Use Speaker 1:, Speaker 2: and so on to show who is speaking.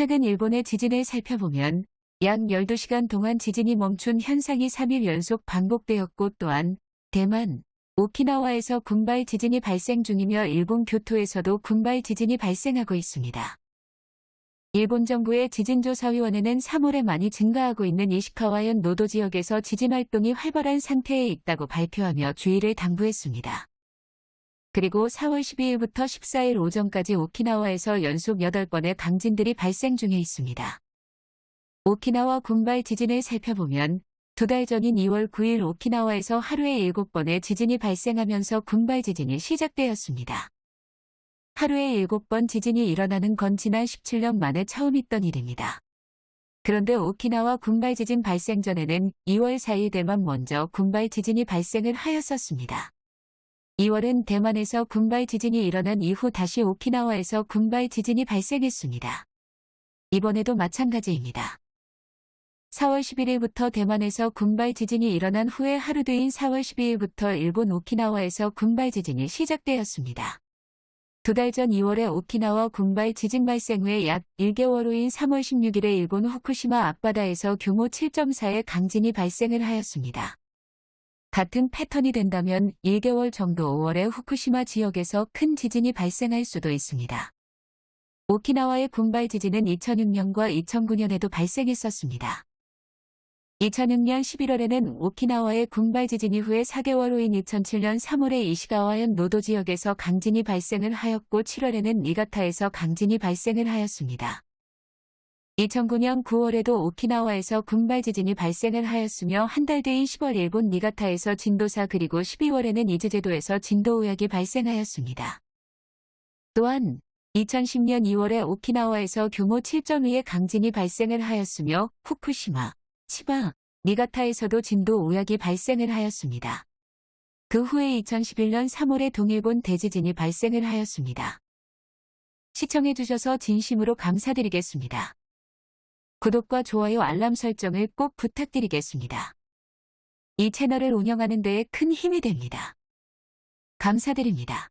Speaker 1: 최근 일본의 지진을 살펴보면 약 12시간 동안 지진이 멈춘 현상이 3일 연속 반복되었고 또한 대만, 오키나와에서 군발 지진이 발생 중이며 일본 교토에서도 군발 지진이 발생하고 있습니다. 일본 정부의 지진조사위원회는 3월에 많이 증가하고 있는 이시카와현 노도 지역에서 지진 활동이 활발한 상태에 있다고 발표하며 주의를 당부했습니다. 그리고 4월 12일부터 14일 오전까지 오키나와에서 연속 8번의 강진들이 발생 중에 있습니다. 오키나와 군발 지진을 살펴보면 두 달 전인 2월 9일 오키나와에서 하루에 7번의 지진이 발생하면서 군발 지진이 시작되었습니다. 하루에 7번 지진이 일어나는 건 지난 17년 만에 처음 있던 일입니다. 그런데 오키나와 군발 지진 발생 전에는 2월 4일 대만 먼저 군발 지진이 발생을 하였었습니다. 2월은 대만에서 군발 지진이 일어난 이후 다시 오키나와에서 군발 지진이 발생했습니다. 이번에도 마찬가지입니다. 4월 11일부터 대만에서 군발 지진이 일어난 후에 하루 뒤인 4월 12일부터 일본 오키나와에서 군발 지진이 시작되었습니다. 두 달 전 2월에 오키나와 군발 지진 발생 후에 약 1개월 후인 3월 16일에 일본 후쿠시마 앞바다에서 규모 7.4의 강진이 발생을 하였습니다. 같은 패턴이 된다면 1개월 정도 5월에 후쿠시마 지역에서 큰 지진이 발생할 수도 있습니다. 오키나와의 군발 지진은 2006년과 2009년에도 발생했었습니다. 2006년 11월에는 오키나와의 군발 지진 이후에 4개월 후인 2007년 3월에 이시가와현 노도 지역에서 강진이 발생을 하였고 7월에는 니가타에서 강진이 발생을 하였습니다. 2009년 9월에도 오키나와에서 군발 지진이 발생을 하였으며 한 달 뒤인 10월 일본 니가타에서 진도 4 그리고 12월에는 이즈제도에서 진도 5약이 발생하였습니다. 또한 2010년 2월에 오키나와에서 규모 7.2의 강진이 발생을 하였으며 후쿠시마, 치바, 니가타에서도 진도 5약이 발생을 하였습니다. 그 후에 2011년 3월에 동일본 대지진이 발생을 하였습니다. 시청해주셔서 진심으로 감사드리겠습니다. 구독과 좋아요 알람 설정을 꼭 부탁드리겠습니다. 이 채널을 운영하는 데에 큰 힘이 됩니다. 감사드립니다.